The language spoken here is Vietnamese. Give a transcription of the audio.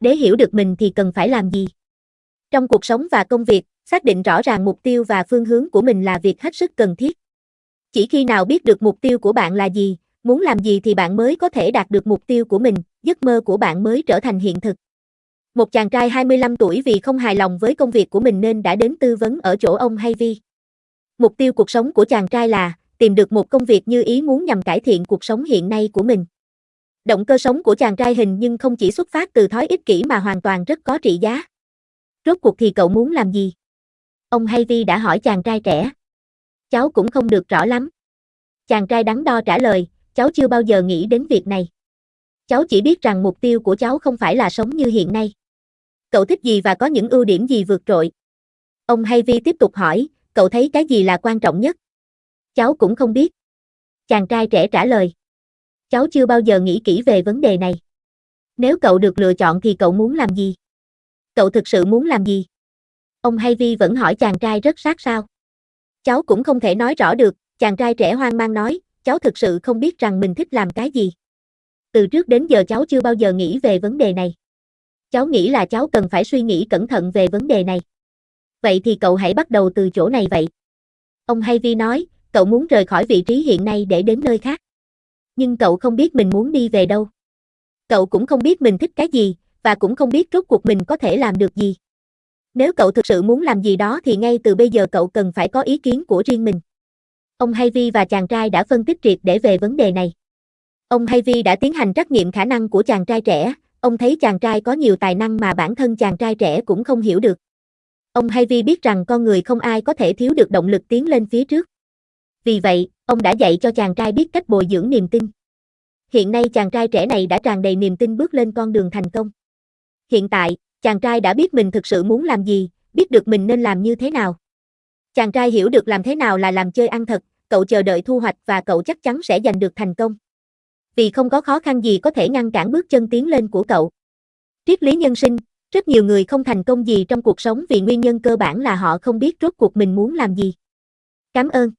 Để hiểu được mình thì cần phải làm gì? Trong cuộc sống và công việc, xác định rõ ràng mục tiêu và phương hướng của mình là việc hết sức cần thiết. Chỉ khi nào biết được mục tiêu của bạn là gì, muốn làm gì thì bạn mới có thể đạt được mục tiêu của mình, giấc mơ của bạn mới trở thành hiện thực. Một chàng trai 25 tuổi vì không hài lòng với công việc của mình nên đã đến tư vấn ở chỗ ông Hay Vi. Mục tiêu cuộc sống của chàng trai là tìm được một công việc như ý muốn nhằm cải thiện cuộc sống hiện nay của mình. Động cơ sống của chàng trai hình nhưng không chỉ xuất phát từ thói ích kỷ mà hoàn toàn rất có trị giá. Rốt cuộc thì cậu muốn làm gì? Ông Hayvi đã hỏi chàng trai trẻ. Cháu cũng không được rõ lắm. Chàng trai đắn đo trả lời, cháu chưa bao giờ nghĩ đến việc này. Cháu chỉ biết rằng mục tiêu của cháu không phải là sống như hiện nay. Cậu thích gì và có những ưu điểm gì vượt trội? Ông Hayvi tiếp tục hỏi, cậu thấy cái gì là quan trọng nhất? Cháu cũng không biết. Chàng trai trẻ trả lời. Cháu chưa bao giờ nghĩ kỹ về vấn đề này. Nếu cậu được lựa chọn thì cậu muốn làm gì? Cậu thực sự muốn làm gì? Ông Hay Vi vẫn hỏi chàng trai rất sát sao. Cháu cũng không thể nói rõ được, chàng trai trẻ hoang mang nói, cháu thực sự không biết rằng mình thích làm cái gì. Từ trước đến giờ cháu chưa bao giờ nghĩ về vấn đề này. Cháu nghĩ là cháu cần phải suy nghĩ cẩn thận về vấn đề này. Vậy thì cậu hãy bắt đầu từ chỗ này vậy. Ông Hay Vi nói, cậu muốn rời khỏi vị trí hiện nay để đến nơi khác. Nhưng cậu không biết mình muốn đi về đâu. Cậu cũng không biết mình thích cái gì, và cũng không biết rốt cuộc mình có thể làm được gì. Nếu cậu thực sự muốn làm gì đó thì ngay từ bây giờ cậu cần phải có ý kiến của riêng mình. Ông Hayvi và chàng trai đã phân tích triệt để về vấn đề này. Ông Hayvi đã tiến hành trắc nghiệm khả năng của chàng trai trẻ, ông thấy chàng trai có nhiều tài năng mà bản thân chàng trai trẻ cũng không hiểu được. Ông Hayvi biết rằng con người không ai có thể thiếu được động lực tiến lên phía trước. Vì vậy, ông đã dạy cho chàng trai biết cách bồi dưỡng niềm tin. Hiện nay chàng trai trẻ này đã tràn đầy niềm tin bước lên con đường thành công. Hiện tại, chàng trai đã biết mình thực sự muốn làm gì, biết được mình nên làm như thế nào. Chàng trai hiểu được làm thế nào là làm chơi ăn thật, cậu chờ đợi thu hoạch và cậu chắc chắn sẽ giành được thành công. Vì không có khó khăn gì có thể ngăn cản bước chân tiến lên của cậu. Triết lý nhân sinh, rất nhiều người không thành công gì trong cuộc sống vì nguyên nhân cơ bản là họ không biết rốt cuộc mình muốn làm gì. Cảm ơn.